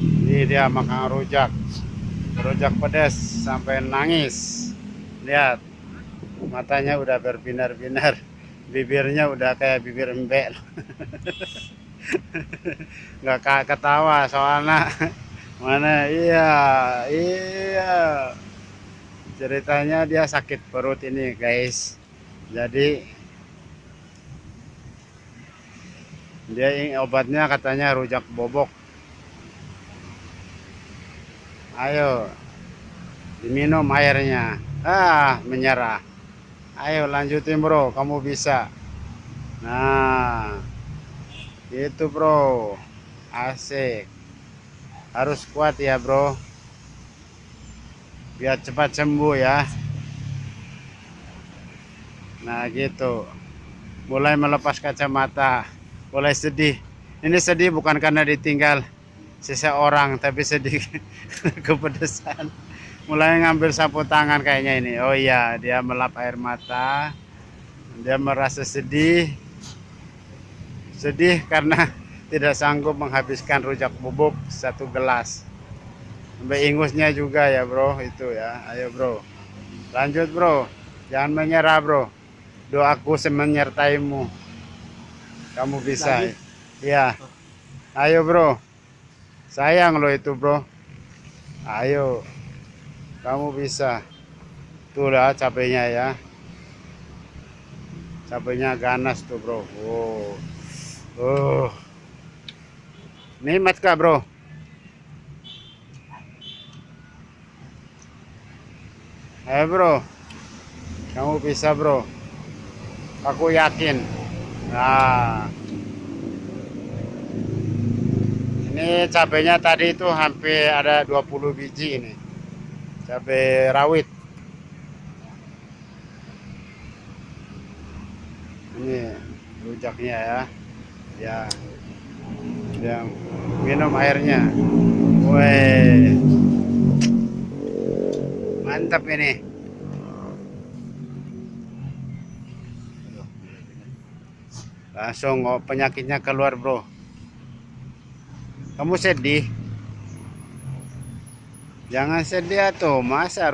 Ini dia makan rujak. Rujak pedas sampai nangis. Lihat. Matanya udah berbinar-binar. Bibirnya udah kayak bibir embek. Nggak ketawa soalnya mana iya iya ceritanya dia sakit perut ini guys jadi dia obatnya katanya rujak bobok ayo diminum airnya. Ah menyerah. Ayo lanjutin bro. Kamu bisa. Nah itu bro. Asik. Harus kuat ya bro. Biar cepat sembuh ya. Nah gitu. Mulai melepas kacamata. Mulai sedih. Ini sedih bukan karena ditinggal seseorang tapi sedih kepedesan. Mulai ngambil sapu tangan kayaknya ini. Oh iya dia melap air mata dia merasa sedih. Sedih karena tidak sanggup menghabiskan rujak bubuk satu gelas. Sampai ingusnya juga ya bro itu ya. Ayo bro. Lanjut bro. Jangan menyerah bro. Doaku menyertaimu kamu bisa. Lagi? ya ayo bro sayang lo itu bro. Ayo kamu bisa. Tuh lah cabenya ya. Cabenya ganas tuh bro. Oh. Oh. Nikmat kak bro? Ayo bro. Kamu bisa bro. Aku yakin. Nah ini cabenya tadi itu hampir ada 20 biji ini. Cabai rawit. Ini rujaknya ya. Ya. Yang minum airnya. Weh. Mantap ini. Langsung oh, penyakitnya keluar bro kamu sedih? Jangan sedih tuh masa